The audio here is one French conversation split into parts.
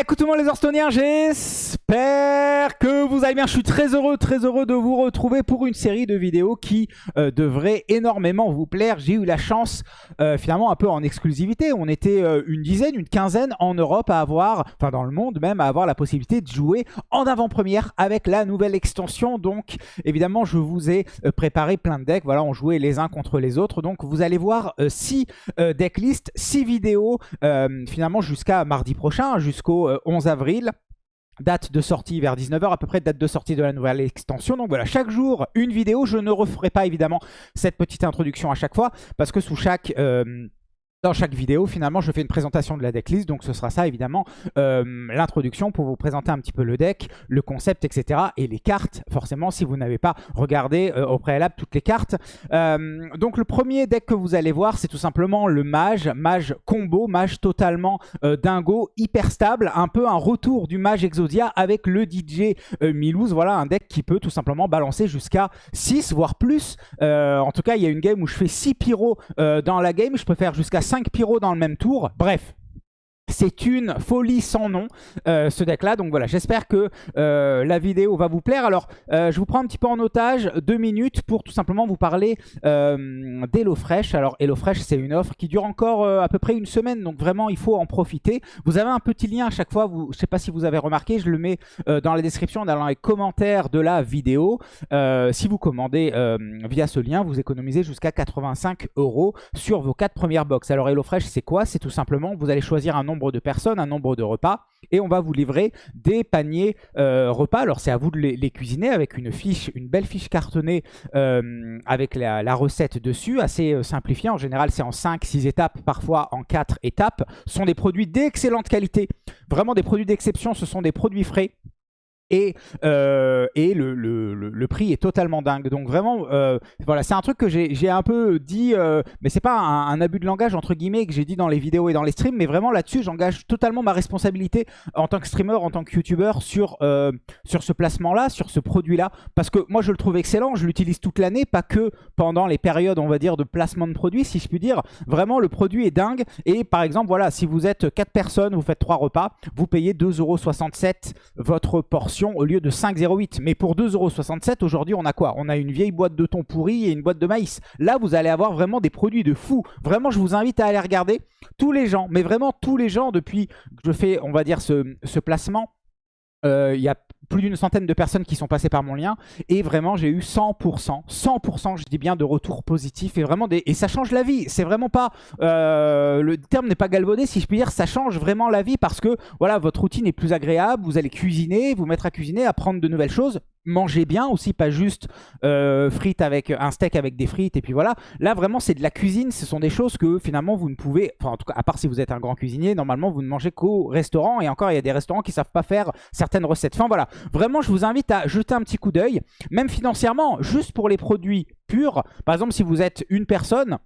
Écoute tout le monde les Orstoniens, j'espère que vous allez bien. Je suis très heureux, très heureux de vous retrouver pour une série de vidéos qui euh, devrait énormément vous plaire. J'ai eu la chance, euh, finalement un peu en exclusivité, on était euh, une dizaine, une quinzaine en Europe à avoir, enfin dans le monde même, à avoir la possibilité de jouer en avant-première avec la nouvelle extension. Donc évidemment, je vous ai préparé plein de decks. Voilà, on jouait les uns contre les autres. Donc vous allez voir 6 decklists, 6 vidéos, finalement jusqu'à mardi prochain, jusqu'au 11 avril. Date de sortie vers 19h, à peu près date de sortie de la nouvelle extension. Donc voilà, chaque jour, une vidéo. Je ne referai pas évidemment cette petite introduction à chaque fois, parce que sous chaque... Euh, dans chaque vidéo, finalement, je fais une présentation de la decklist. Donc, ce sera ça, évidemment, euh, l'introduction pour vous présenter un petit peu le deck, le concept, etc. Et les cartes, forcément, si vous n'avez pas regardé euh, au préalable toutes les cartes. Euh, donc, le premier deck que vous allez voir, c'est tout simplement le mage. Mage combo, mage totalement dingo, hyper stable. Un peu un retour du mage Exodia avec le DJ Milouz. Voilà, un deck qui peut tout simplement balancer jusqu'à 6, voire plus. en tout cas, il y a une game où je fais 6 pyros dans la game. Je peux faire jusqu'à 5 pyros dans le même tour. Bref, c'est une folie sans nom, euh, ce deck-là. Donc voilà, j'espère que euh, la vidéo va vous plaire. Alors, euh, je vous prends un petit peu en otage, deux minutes, pour tout simplement vous parler d'HelloFresh. Alors, HelloFresh, c'est une offre qui dure encore à peu près une semaine. Donc vraiment, il faut en profiter. Vous avez un petit lien à chaque fois. Je ne sais pas si vous avez remarqué, je le mets dans la description, dans les commentaires de la vidéo. si vous commandez via ce lien, vous économisez jusqu'à 85 euros sur vos quatre premières box. Alors, HelloFresh, c'est quoi? C'est tout simplement, vous allez choisir un nombre de personnes, un nombre de repas. Et on va vous livrer des paniers euh, repas. Alors c'est à vous de les, cuisiner avec une fiche, une belle fiche cartonnée euh, avec la, recette dessus, assez euh, simplifiée. En général c'est en 5-6 étapes, parfois en 4 étapes. Sont des produits d'excellente qualité, vraiment des produits d'exception, ce sont des produits frais. Et, euh, et le, le, le, prix est totalement dingue. Donc vraiment, euh, voilà, c'est un truc que j'ai un peu dit, euh, mais c'est pas un, abus de langage entre guillemets que j'ai dit dans les vidéos et dans les streams, mais vraiment là-dessus, j'engage totalement ma responsabilité en tant que streamer, en tant que youtubeur sur, euh, sur ce placement-là, sur ce produit-là, parce que moi je le trouve excellent, je l'utilise toute l'année, pas que pendant les périodes, on va dire, de placement de produits, si je puis dire. Vraiment, le produit est dingue. Et par exemple, voilà, si vous êtes 4 personnes, vous faites 3 repas, vous payez 2,67€ votre portion au lieu de 5,08. Mais pour 2,67€ aujourd'hui, on a quoi? On a une vieille boîte de thon pourri et une boîte de maïs. Là, vous allez avoir vraiment des produits de fou. Vraiment, je vous invite à aller regarder. Tous les gens, mais vraiment tous les gens, depuis que je fais, on va dire, ce, ce placement, euh, il y a plus d'une centaine de personnes qui sont passées par mon lien. Et vraiment j'ai eu 100%, 100% je dis bien de retours positifs. Et vraiment des... et ça change la vie, c'est vraiment pas, euh, le terme n'est pas galvaudé si je puis dire, ça change vraiment la vie parce que voilà votre routine est plus agréable, vous allez cuisiner, vous mettre à cuisiner, apprendre de nouvelles choses, manger bien aussi, pas juste euh, frites avec un steak avec des frites et puis voilà. Là vraiment c'est de la cuisine, ce sont des choses que finalement vous ne pouvez, enfin en tout cas à part si vous êtes un grand cuisinier, normalement vous ne mangez qu'au restaurant et encore il y a des restaurants qui savent pas faire certaines recettes. Enfin voilà, vraiment je vous invite à jeter un petit coup d'œil, même financièrement, juste pour les produits purs. Par exemple si vous êtes une personne,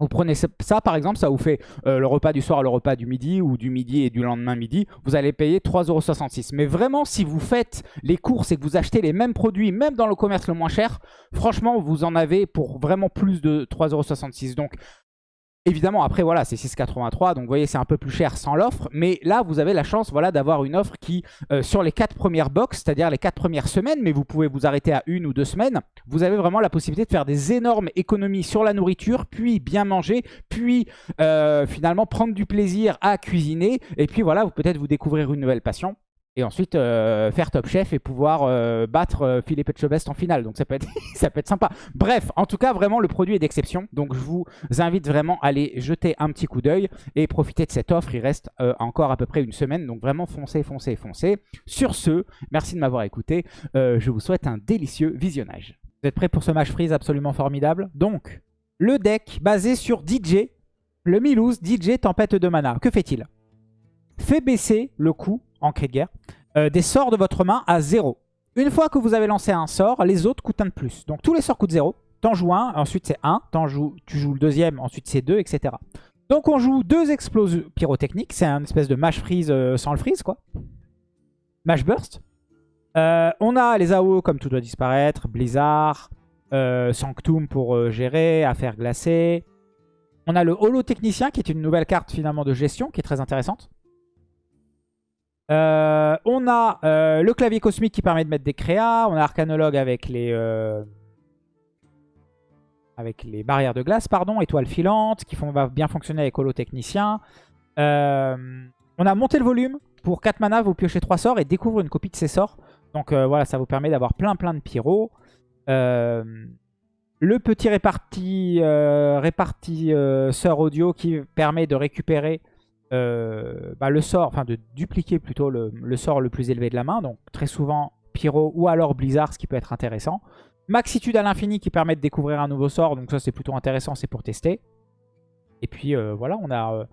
vous prenez ça par exemple, ça vous fait euh, le repas du soir, le repas du midi ou du midi et du lendemain midi. Vous allez payer 3,66€. Mais vraiment, si vous faites les courses et que vous achetez les mêmes produits, même dans le commerce le moins cher, franchement, vous en avez pour vraiment plus de 3,66€. Donc Évidemment, après, voilà, c'est 6,83. Donc, vous voyez, c'est un peu plus cher sans l'offre. Mais là, vous avez la chance voilà, d'avoir une offre qui, euh, sur les 4 premières box, c'est-à-dire les 4 premières semaines, mais vous pouvez vous arrêter à une ou deux semaines, vous avez vraiment la possibilité de faire des énormes économies sur la nourriture, puis bien manger, puis euh, finalement prendre du plaisir à cuisiner. Et puis voilà, peut-être vous découvrir une nouvelle passion et ensuite euh, faire Top Chef et pouvoir euh, battre euh, Philippe Etchebest en finale. Donc ça peut, être ça peut être sympa. Bref, en tout cas, vraiment, le produit est d'exception. Donc je vous invite vraiment à aller jeter un petit coup d'œil et profiter de cette offre. Il reste encore à peu près une semaine. Donc vraiment, foncez, foncez, foncez. Sur ce, merci de m'avoir écouté. je vous souhaite un délicieux visionnage. Vous êtes prêts pour ce match freeze absolument formidable? Donc, le deck basé sur DJ, le Milouz DJ Tempête de Mana. Que fait-il? Fait baisser le coût en cri de guerre, euh, des sorts de votre main à 0. Une fois que vous avez lancé un sort, les autres coûtent un de plus. Donc tous les sorts coûtent 0. T'en joues un, ensuite c'est 1. Joues, tu joues le deuxième, ensuite c'est 2, etc. Donc on joue deux explosions pyrotechniques. C'est un espèce de mash freeze euh, sans le freeze, quoi. Mash burst. Euh, on a les AO comme tout doit disparaître, Blizzard, Sanctum pour gérer, affaires glacées. On a le Holo Technicien qui est une nouvelle carte finalement de gestion qui est très intéressante. Euh, on a euh, le clavier cosmique qui permet de mettre des créas. On a Arcanologue avec les, euh, avec les barrières de glace, pardon, étoiles filantes, qui font, va bien fonctionner avec Holotechnicien. On a monté le volume. Pour 4 mana, vous piochez 3 sorts et découvre une copie de ces sorts. Donc voilà, ça vous permet d'avoir plein plein de pyros. le petit réparti, répartisseur audio qui permet de récupérer bah, le sort, enfin de dupliquer plutôt le, sort le plus élevé de la main. Donc très souvent Pyro ou alors Blizzard, ce qui peut être intéressant. Maxitude à l'infini qui permet de découvrir un nouveau sort. Donc ça c'est plutôt intéressant, c'est pour tester. Et puis euh, voilà, on a, euh,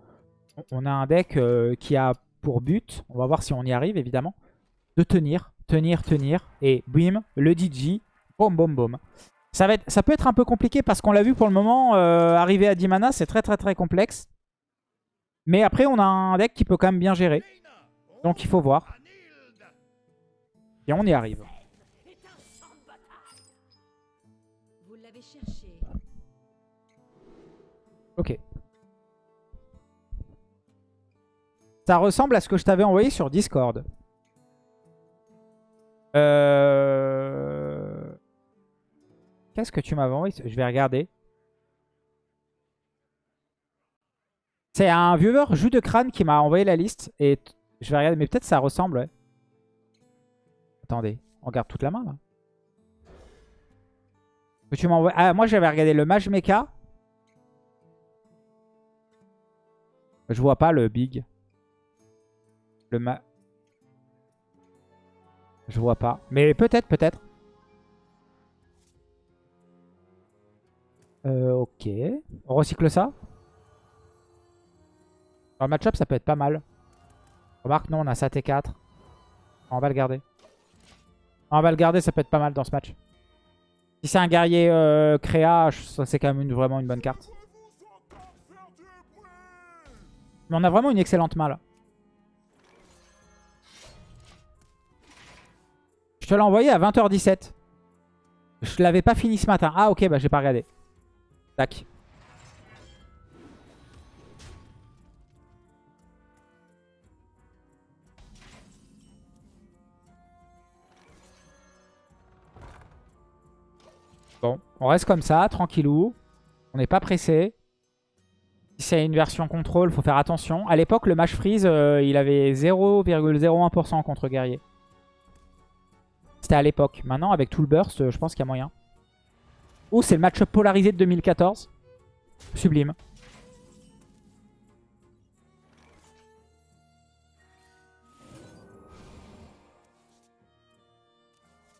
on a un deck qui a pour but, on va voir si on y arrive évidemment, de tenir, tenir, tenir. Et bim, le DJ, boum, boum, boum. Ça, va être, ça peut être un peu compliqué parce qu'on l'a vu pour le moment, arriver à 10 mana, c'est très très très complexe. Mais après, on a un deck qui peut quand même bien gérer. Donc il faut voir. Et on y arrive. Ok. Ça ressemble à ce que je t'avais envoyé sur Discord. Euh... Qu'est-ce que tu m'avais envoyé Je vais regarder. C'est un viewer jus de crâne qui m'a envoyé la liste. Et je vais regarder, mais peut-être ça ressemble. Attendez, on regarde toute la main, là. Ah, moi j'avais regardé le Mage Mecha. Je vois pas le Big. Le ma... Je vois pas. Mais peut-être, peut-être. Euh, ok. On recycle ça? Match-up, ça peut être pas mal. Remarque, non, on a sa T4. On va le garder. On va le garder, ça peut être pas mal dans ce match. Si c'est un guerrier euh, créa, c'est quand même vraiment une bonne carte. Mais on a vraiment une excellente main là. Je te l'ai envoyé à 20h17. Je l'avais pas fini ce matin. Ah ok, bah j'ai pas regardé. Tac. Bon, on reste comme ça, tranquillou. On n'est pas pressé. Si c'est une version contrôle, faut faire attention. À l'époque, le match freeze, euh, il avait 0,01% contre guerrier. C'était à l'époque. Maintenant, avec tout le burst, je pense qu'il y a moyen. Ou c'est le match polarisé de 2014. Sublime.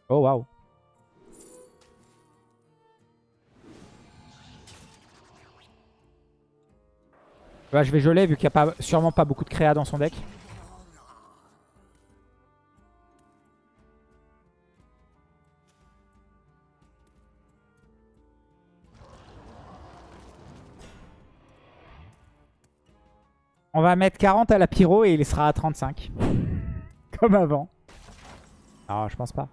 Oh waouh. Bah, je vais geler vu qu'il n'y a pas, sûrement pas beaucoup de créa dans son deck. On va mettre 40 à la pyro et il sera à 35. Comme avant. Non, je pense pas.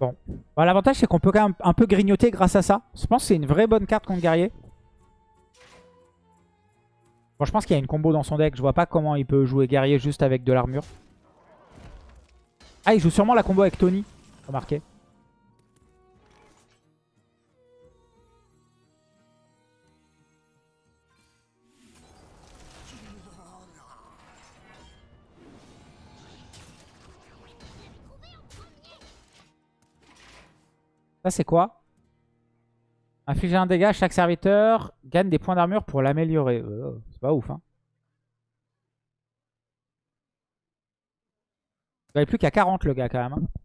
Bon. L'avantage, c'est qu'on peut quand même un peu grignoter grâce à ça. Je pense que c'est une vraie bonne carte contre guerrier. Bon, je pense qu'il y a une combo dans son deck. Je vois pas comment il peut jouer guerrier juste avec de l'armure. Ah, il joue sûrement la combo avec Tony. Remarquez. C'est quoi? Infliger un dégât, chaque serviteur gagne des points d'armure pour l'améliorer. Euh, c'est pas ouf, hein. Il n'avait plus qu'à 40 le gars quand même. Hein.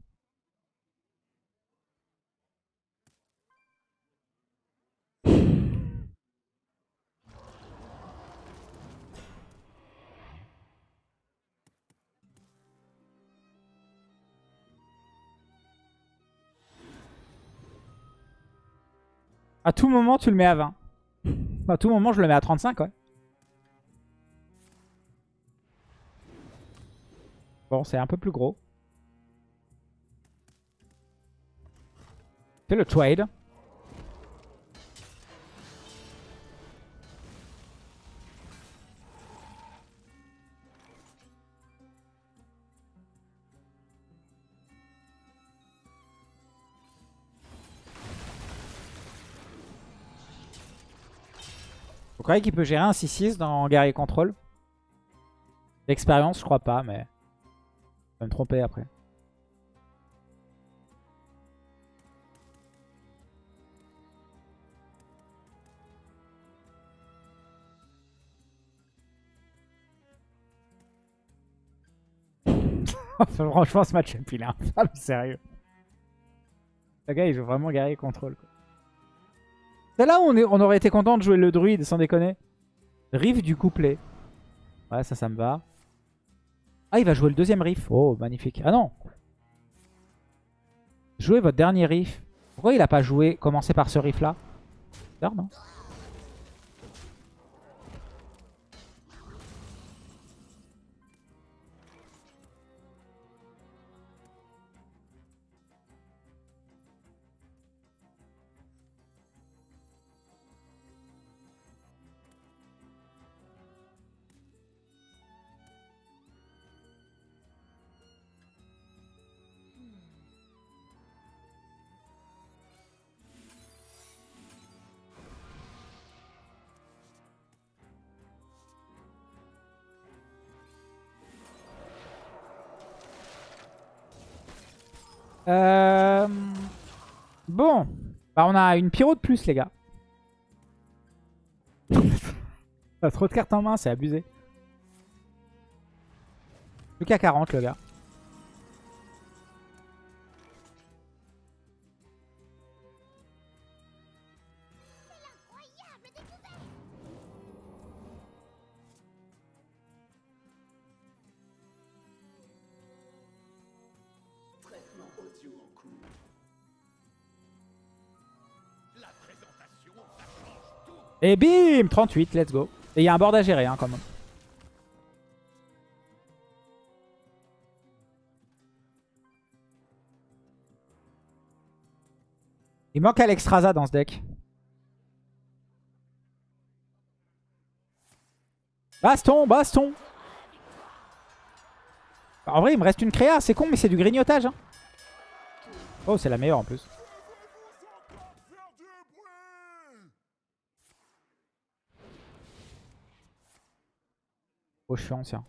À tout moment, tu le mets à 20. À tout moment, je le mets à 35, ouais. Bon, c'est un peu plus gros. Fais le trade. Croyez qu'il peut gérer un 6-6 dans Guerrier Control L'expérience, je crois pas, mais... Je vais me tromper après. Franchement, ce match, est infâme, sérieux. Le gars, il joue vraiment guerrier contrôle. C'est là où on, aurait été content de jouer le druide, sans déconner. Riff du couplet. Ouais, ça, ça me va. Ah, il va jouer le deuxième riff. Oh, magnifique. Ah non Jouez votre dernier riff. Pourquoi il a pas joué, commencé par ce riff-là? Non? Euh... Bon. Bah, on a une pyro de plus, les gars. trop de cartes en main, c'est abusé. Qu'à 40, le gars. Et bim 38, let's go. Et il y a un board à gérer hein, quand même. Il manque Alexstrasza dans ce deck. Baston, baston En vrai, il me reste une créa. C'est con, mais c'est du grignotage. Hein. Oh, c'est la meilleure en plus. Oh, je suis ancien.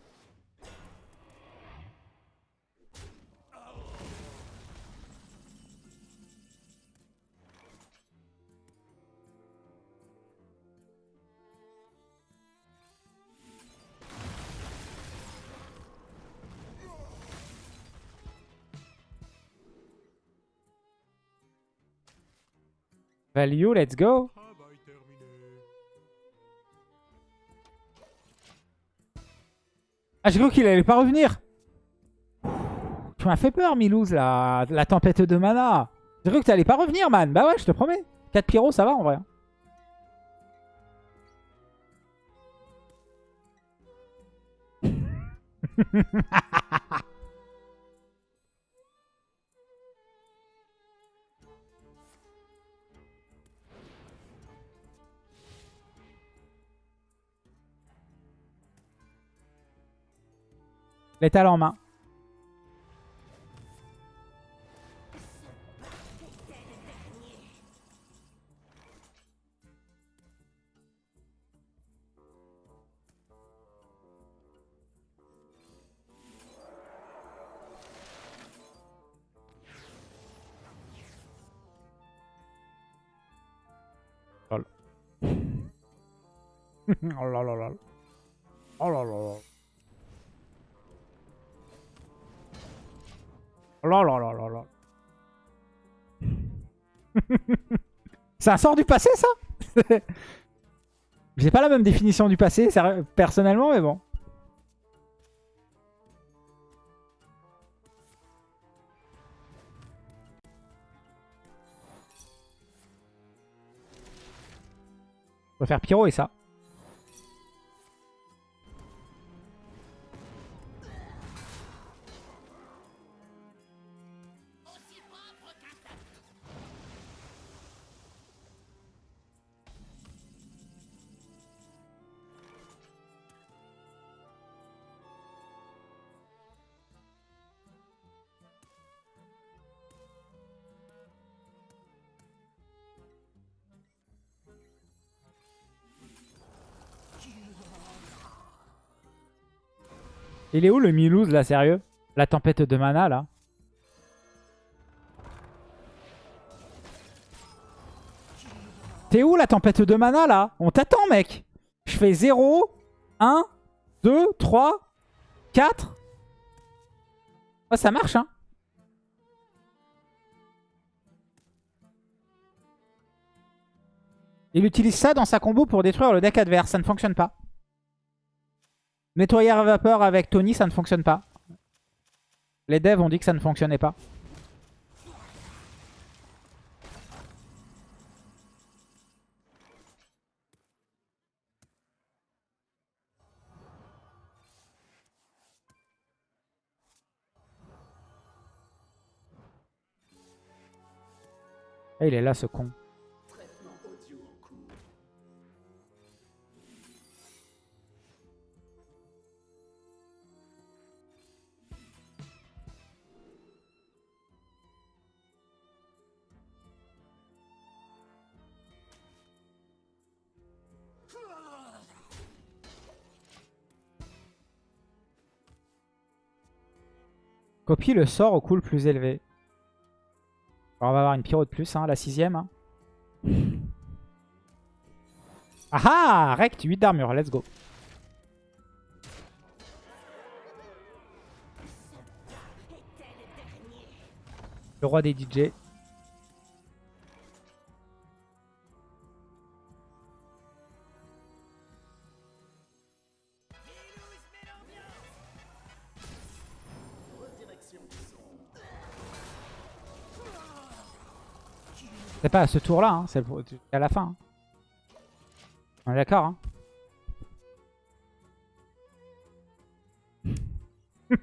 Value, let's go. Ah, j'ai cru qu'il allait pas revenir. Tu m'as fait peur, Milouz, la, tempête de mana. J'ai cru que tu allais pas revenir, man. Bah ouais, je te promets. 4 pyros, ça va en vrai. L'étal en main. Un sort du passé ça J'ai pas la même définition du passé personnellement mais bon. On va faire Pyro et ça. Il est où le Milouz là, sérieux? La tempête de mana là. T'es où la tempête de mana là? On t'attend mec! Je fais 0, 1, 2, 3, 4. Oh, ça marche hein. Il utilise ça dans sa combo pour détruire le deck adverse, ça ne fonctionne pas. Nettoyeur à vapeur avec Tony, ça ne fonctionne pas. Les devs ont dit que ça ne fonctionnait pas. Eh, il est là ce con. Copie le sort au cool plus élevé. on va avoir une pyro de plus, hein, la sixième. Hein. Ah ah Rect, 8 d'armure, let's go. Le roi des DJ. C'est pas à ce tour-là, hein, c'est à la fin. Hein. On est d'accord, hein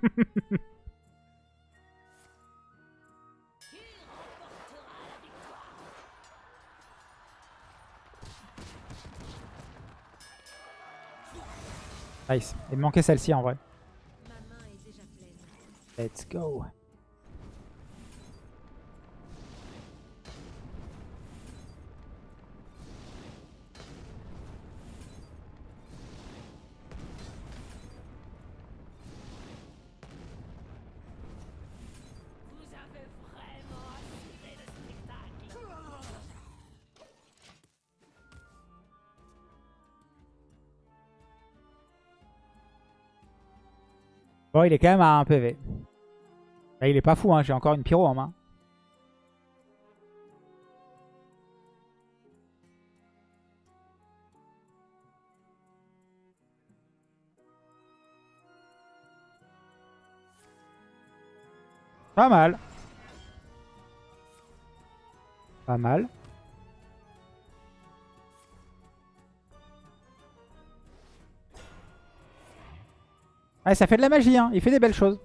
Nice. Il manquait celle-ci en vrai. Let's go. Bon, il est quand même à un PV. Là, il est pas fou, hein. j'ai encore une pyro en main. Pas mal. Pas mal. Ouais, ça fait de la magie, hein. Il fait des belles choses.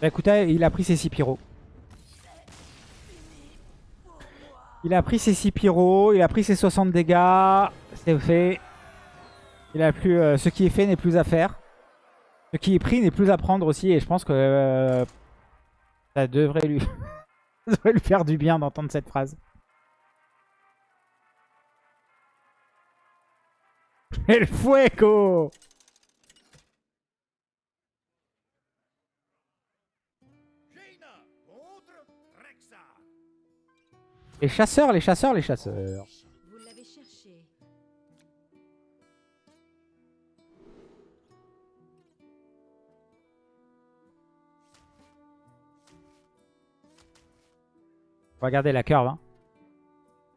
Bah écoutez, il a pris ses 6 pyros. Il a pris ses 6 pyros, il a pris ses 60 dégâts. C'est fait. Il euh, ce qui est fait n'est plus à faire. Ce qui est pris n'est plus à prendre aussi. Et je pense que euh, ça devrait lui... Ça devrait lui faire du bien d'entendre cette phrase. El fuego Les chasseurs, les chasseurs, les chasseurs. On va garder la curve. Hein.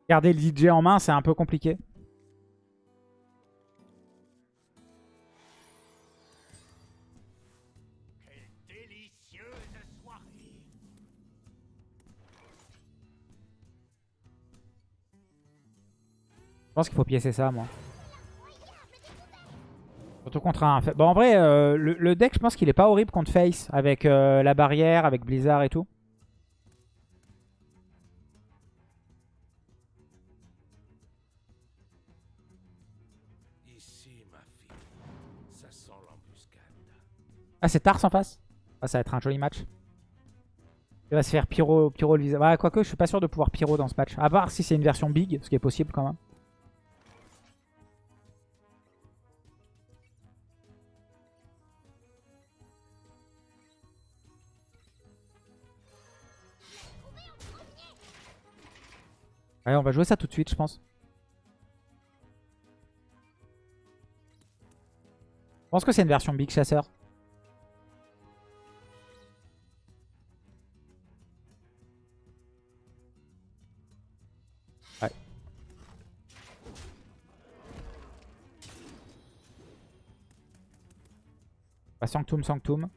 Garder le DJ en main, c'est un peu compliqué. Je pense qu'il faut piécer ça, moi. Surtout contre un... Bon, en vrai, euh, le, deck, je pense qu'il est pas horrible contre Face, avec euh, la barrière, avec Blizzard et tout. Ah, c'est Tars en face Ah, ça va être un joli match. Il va se faire pyro, pyro le visage. Ouais, quoique, je suis pas sûr de pouvoir pyro dans ce match. À part si c'est une version big, ce qui est possible quand même. Allez, on va jouer ça tout de suite, je pense. Pense que c'est une version big chasseur. Bah, Sanctum, Sanctum.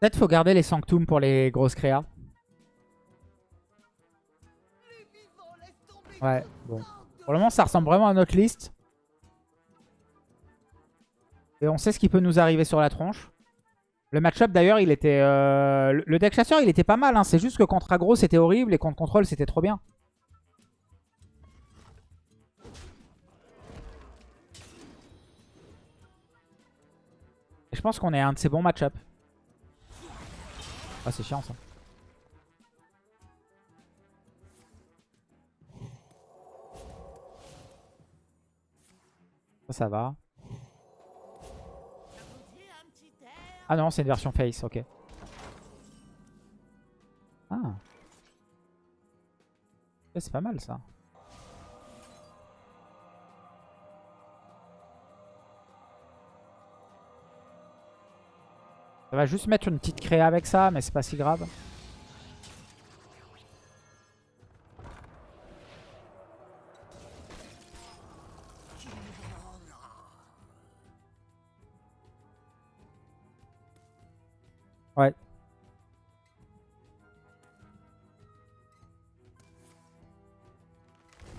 Peut-être faut garder les Sanctum pour les grosses créas. Ouais, bon. Pour le moment, ça ressemble vraiment à notre liste. Et on sait ce qui peut nous arriver sur la tronche. Le match-up, d'ailleurs, il était... Euh, le deck chasseur, il était pas mal. Hein. C'est juste que contre aggro, c'était horrible. Et contre contrôle, c'était trop bien. Et je pense qu'on est un de ces bons match-up. Ah, c'est chiant ça. Ça, ça va. Ah non, c'est une version face, ok. Ah. C'est pas mal ça. Ça va juste mettre une petite créa avec ça, mais c'est pas si grave. Ouais.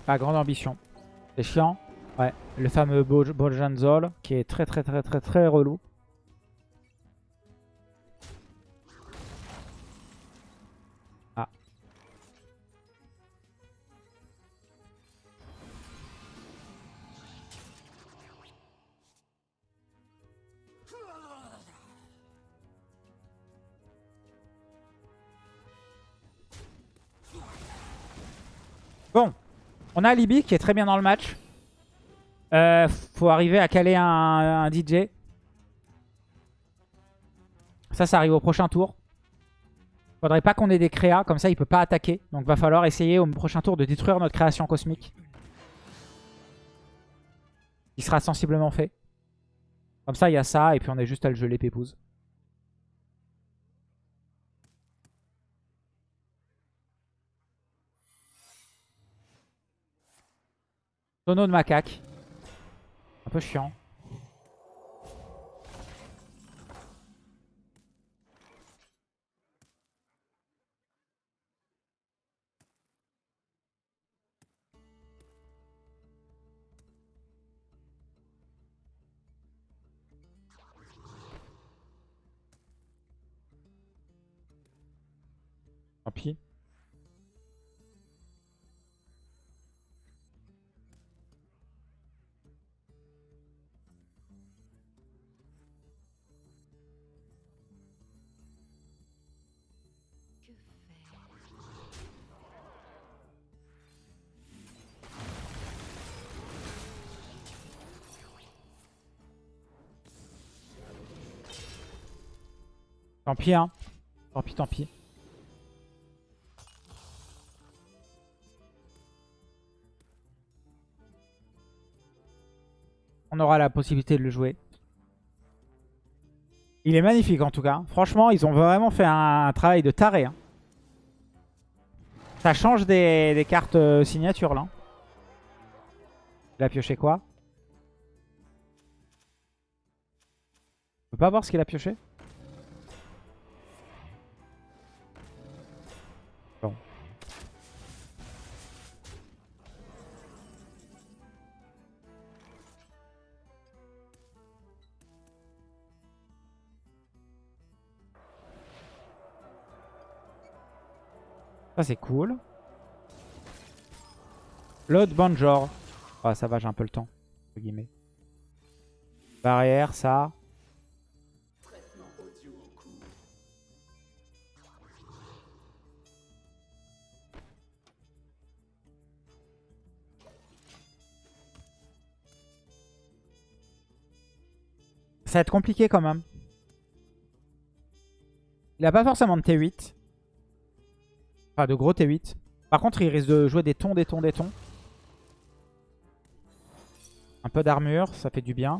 Pas grande ambition. C'est chiant. Ouais. Le fameux Bojanzol qui est très très très très très relou. On a Alibi qui est très bien dans le match. Euh, faut arriver à caler un, DJ. Ça, ça arrive au prochain tour. Faudrait pas qu'on ait des créas, comme ça il peut pas attaquer. Donc va falloir essayer au prochain tour de détruire notre création cosmique. Il sera sensiblement fait. Comme ça il y a ça et puis on est juste à le geler pépouze. Tonneau de macaque. Un peu chiant. Tant pis. Tant pis, hein. Tant pis, tant pis. On aura la possibilité de le jouer. Il est magnifique en tout cas. Franchement, ils ont vraiment fait un, travail de taré. Hein. Ça change des, cartes euh, signature là. Il a pioché quoi? On peut pas voir ce qu'il a pioché? Ça c'est cool. L'autre Banjor. Ah ça va, j'ai un peu le temps. Barrière, ça. Ça va être compliqué quand même. Il a pas forcément de T8. Enfin, de gros T8. Par contre, il risque de jouer des tons, des tons, des tons. Un peu d'armure, ça fait du bien.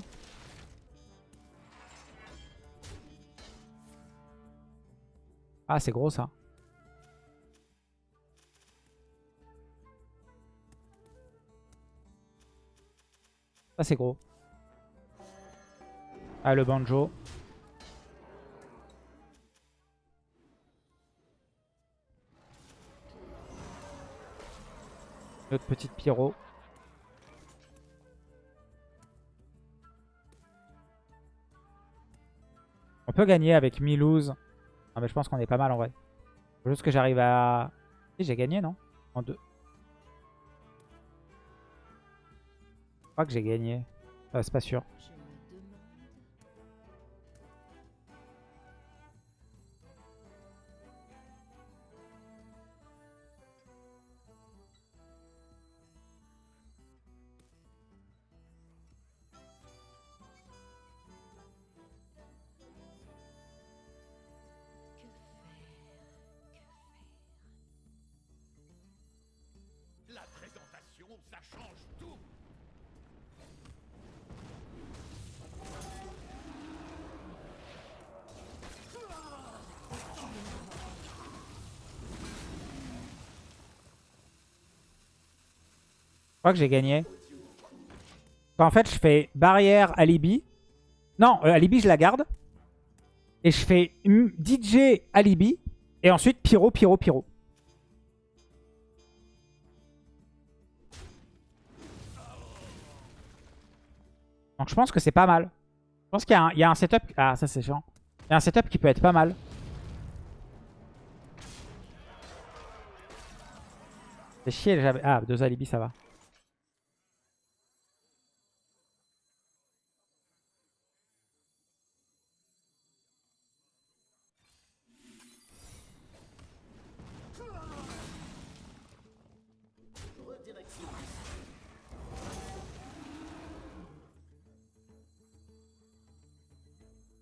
Ah, c'est gros ça. Ça, c'est gros. Ah, le banjo. Notre petite pyro. On peut gagner avec Milouz. Ah mais je pense qu'on est pas mal en vrai. Juste que j'arrive à... J'ai gagné non? En deux. Je crois que j'ai gagné. Ah, c'est pas sûr. Que j'ai gagné. En fait, je fais barrière alibi. Non, euh, alibi, je la garde. Et je fais DJ alibi. Et ensuite pyro, pyro, pyro. Donc je pense que c'est pas mal. Je pense qu'il y, a un setup... Ah, ça c'est chiant. Il y a un setup qui peut être pas mal. C'est chier. Ah, deux alibis, ça va.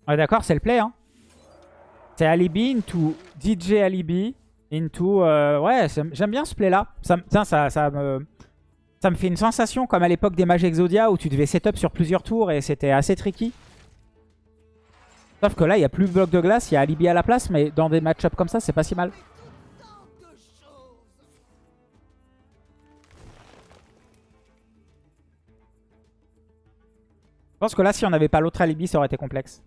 Ouais, d'accord, c'est le play. Hein. C'est Alibi into DJ Alibi into... Euh, ouais, j'aime bien ce play-là. Ça, ça, ça, me, ça me fait une sensation comme à l'époque des Mages Exodia où tu devais setup sur plusieurs tours et c'était assez tricky. Sauf que là, il n'y a plus bloc de glace, il y a Alibi à la place, mais dans des match comme ça, c'est pas si mal. Je pense que là, si on n'avait pas l'autre Alibi, ça aurait été complexe.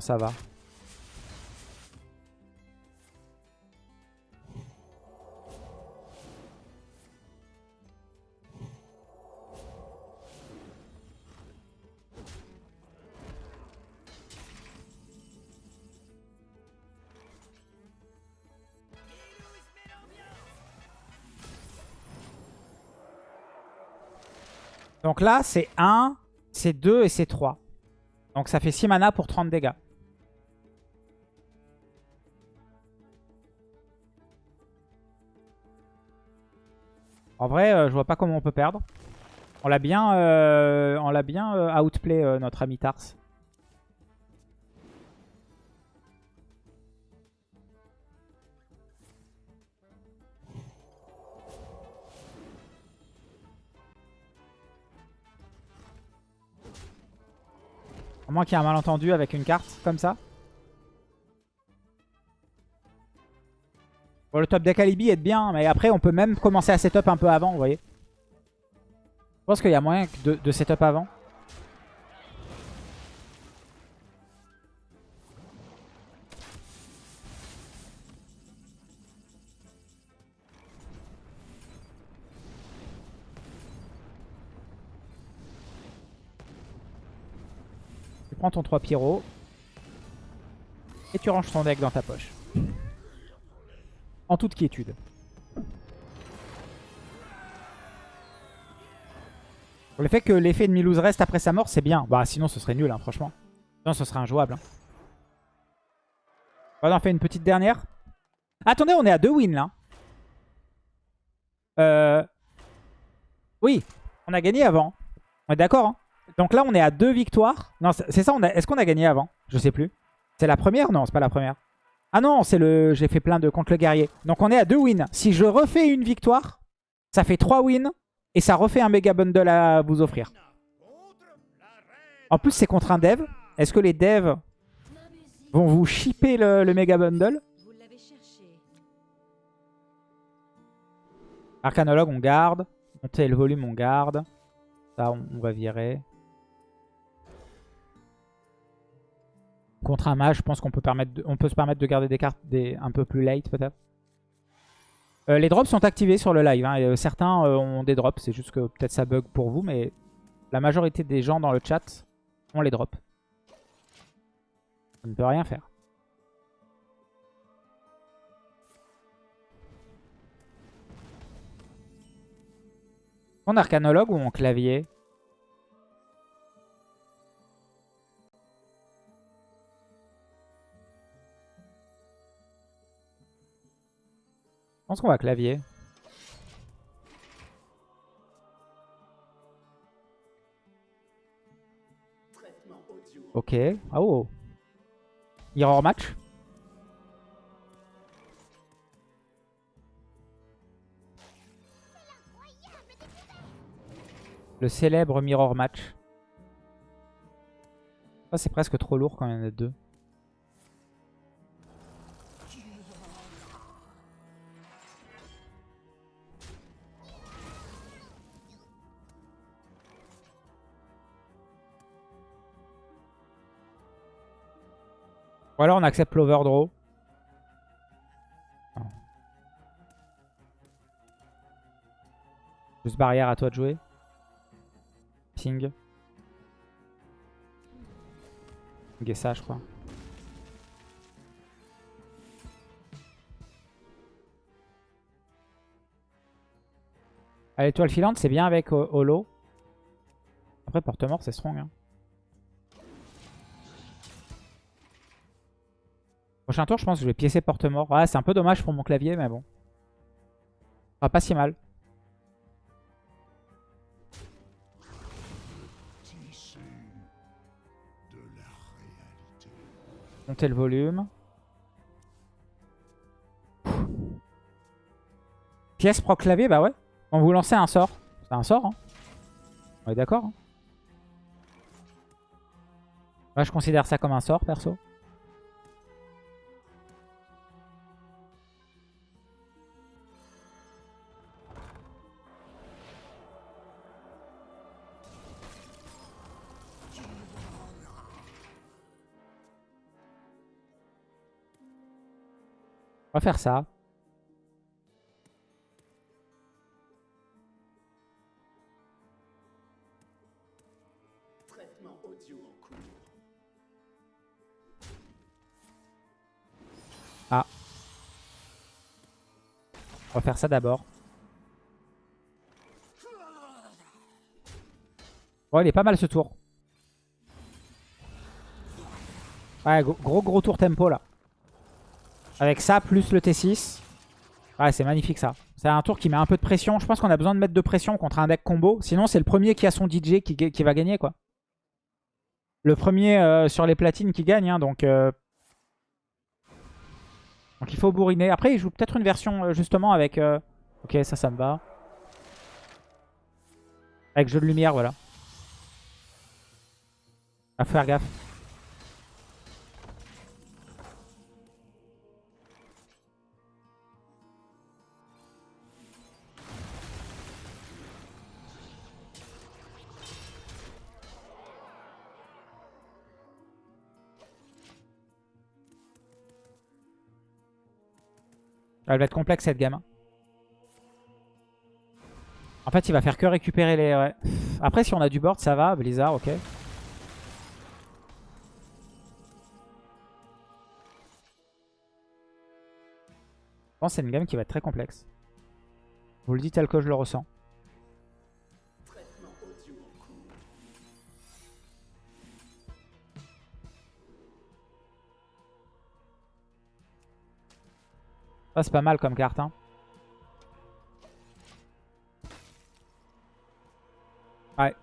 Ça va. Donc là, c'est 1, c'est 2 et c'est 3. Donc ça fait 6 mana pour 30 dégâts. En vrai, euh, je vois pas comment on peut perdre. On l'a bien, euh, on bien euh, outplay euh, notre ami Tars. À moins qu'il y ait un malentendu avec une carte comme ça. Bon, le top deck Alibi est bien, mais après on peut même commencer à setup un peu avant, vous voyez. Je pense qu'il y a moyen de, de setup avant. Tu prends ton 3 pyro. Et tu ranges ton deck dans ta poche. En toute quiétude. Le fait que l'effet de Milouz reste après sa mort, c'est bien. Bah sinon ce serait nul, hein, franchement. Sinon ce serait injouable. Hein. On va en faire une petite dernière. Attendez, on est à deux wins là. Euh... Oui, on a gagné avant. On est d'accord hein donc là, on est à deux victoires. Non, c'est ça. Est-ce qu'on a gagné avant? Je sais plus. C'est la première? Non, c'est pas la première. Ah non, c'est le. J'ai fait plein de contre le guerrier. Donc on est à deux wins. Si je refais une victoire, ça fait trois wins. Et ça refait un méga bundle à vous offrir. En plus, c'est contre un dev. Est-ce que les devs vont vous shipper le, le méga bundle? Arcanologue, on garde. Monter le volume, on garde. Ça, on va virer. Contre un mage, je pense qu'on peut, se permettre de garder des cartes un peu plus late peut-être. Euh, les drops sont activés sur le live. Hein, euh, certains euh, ont des drops, c'est juste que peut-être ça bug pour vous, mais la majorité des gens dans le chat ont les drops. On ne peut rien faire. En arcanologue ou en clavier Je pense qu'on va clavier. Ok. Ah oh. Mirror match. Le célèbre mirror match. Ça c'est presque trop lourd quand il y en a deux. Ou alors on accepte l'overdraw. Juste barrière à toi de jouer. Ping. ça je crois. Allez, étoile filante, c'est bien avec Holo. Après, porte-mort, c'est strong. Hein. Prochain tour, je pense que je vais piécer porte-mort. Ouais, c'est un peu dommage pour mon clavier, mais bon. Ah, pas si mal. Monter le volume. Pièce pro clavier, bah ouais. On vous lancer un sort. C'est un sort, hein. On est d'accord. Hein. je considère ça comme un sort, perso. On va faire ça. Ah. On va faire ça d'abord. Bon, il est pas mal ce tour. Ouais, gros gros tour tempo là. Avec ça, plus le T6. Ouais, c'est magnifique ça. C'est un tour qui met un peu de pression. Je pense qu'on a besoin de mettre de pression contre un deck combo. Sinon, c'est le premier qui a son DJ qui, va gagner, quoi. Le premier euh, sur les platines qui gagne, hein, donc... Euh. Donc il faut bourriner. Après, il joue peut-être une version, euh, justement, avec... Ok, ça, ça me va. Avec jeu de lumière, voilà. À faire gaffe. Elle va être complexe cette game. En fait, il va faire que récupérer les... Après, si on a du board, ça va. Blizzard, ok. Je pense que c'est une game qui va être très complexe. Je vous le dis tel que je le ressens. Ça, c'est pas mal comme carte. Hein. Ouais.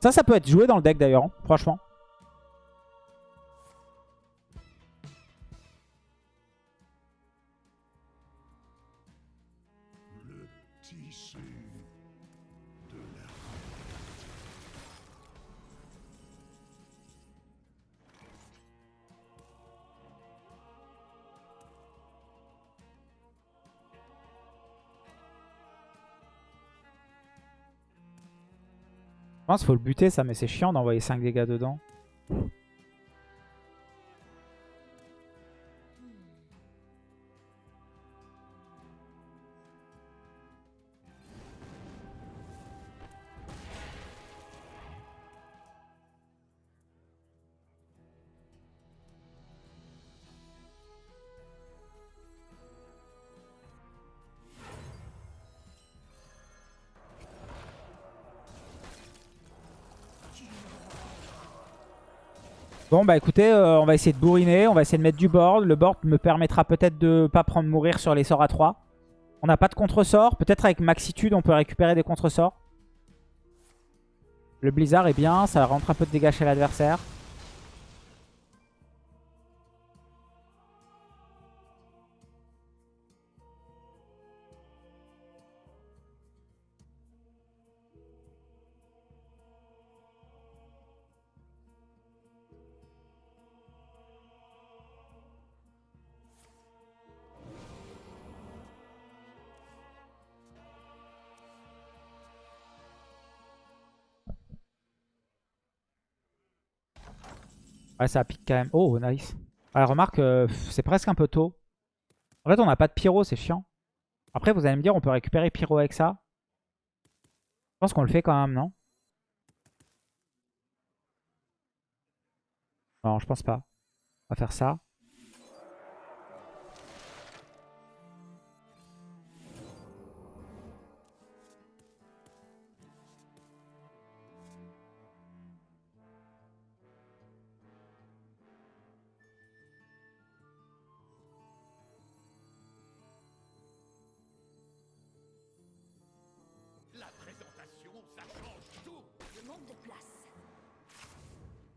Ça, ça peut être joué dans le deck d'ailleurs, hein, franchement. Pense faut le buter ça, mais c'est chiant d'envoyer 5 dégâts dedans. Bon bah écoutez, euh, on va essayer de bourriner, on va essayer de mettre du board. Le board me permettra peut-être de pas prendre mourir sur les sorts à 3. On n'a pas de contre-sort. Peut-être avec Maxitude on peut récupérer des contre-sorts. Le Blizzard est bien, ça rentre un peu de dégâts chez l'adversaire. Ouais, ça pique quand même. Oh, nice. Ouais, remarque, euh, c'est presque un peu tôt. En fait, on n'a pas de pyro, c'est chiant. Après, vous allez me dire, on peut récupérer pyro avec ça? Je pense qu'on le fait quand même, non? Non, je pense pas. On va faire ça.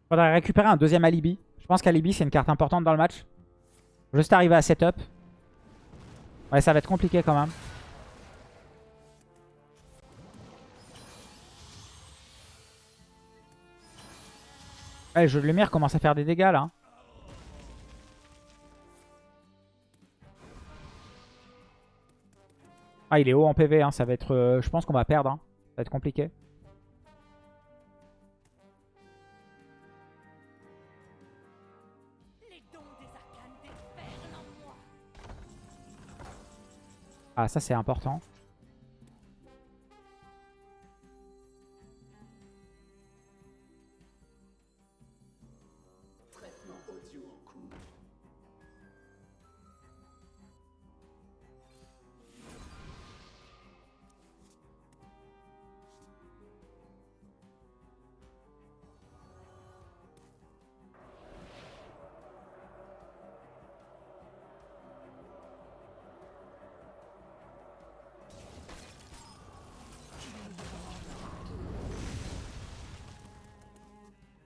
Faudrait récupérer un deuxième alibi. Je pense qu'alibi c'est une carte importante dans le match. Juste arriver à setup. Ouais, ça va être compliqué quand même. Ouais, le jeu de lumière commence à faire des dégâts là. Ah, il est haut en PV, hein. ça va être... Euh, je pense qu'on va perdre. Hein. Ça va être compliqué. Ah, ça c'est important.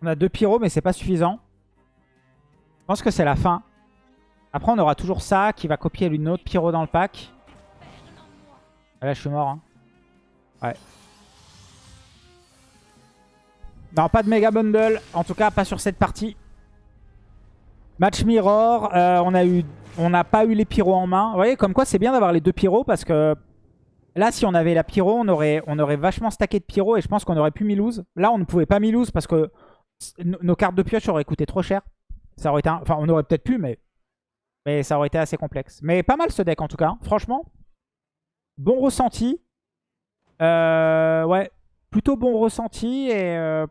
On a deux pyros, mais c'est pas suffisant. Je pense que c'est la fin. Après, on aura toujours ça qui va copier une autre pyro dans le pack. Ah, là, je suis mort. Hein. Ouais. Non, pas de méga bundle. En tout cas, pas sur cette partie. Match mirror. Euh, on a n'a pas eu les pyros en main. Vous voyez, comme quoi c'est bien d'avoir les deux pyros parce que là, si on avait la pyro, on aurait, vachement stacké de pyro et je pense qu'on aurait pu mi-lose. Là, on ne pouvait pas mi-lose parce que nos cartes de pioche auraient coûté trop cher. Ça aurait été Enfin, on aurait peut-être pu, mais Mais ça aurait été assez complexe. Mais pas mal ce deck en tout cas. hein. Franchement, bon ressenti. Euh, ouais, plutôt bon ressenti. Et, euh,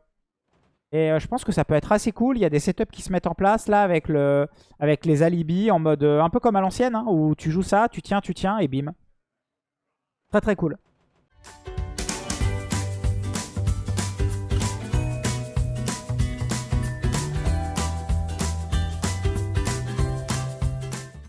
et euh, je pense que ça peut être assez cool. Il y a des setups qui se mettent en place là avec, le, avec les alibis en mode un peu comme à l'ancienne. hein, où tu joues ça, tu tiens, tu tiens et bim. Très très cool.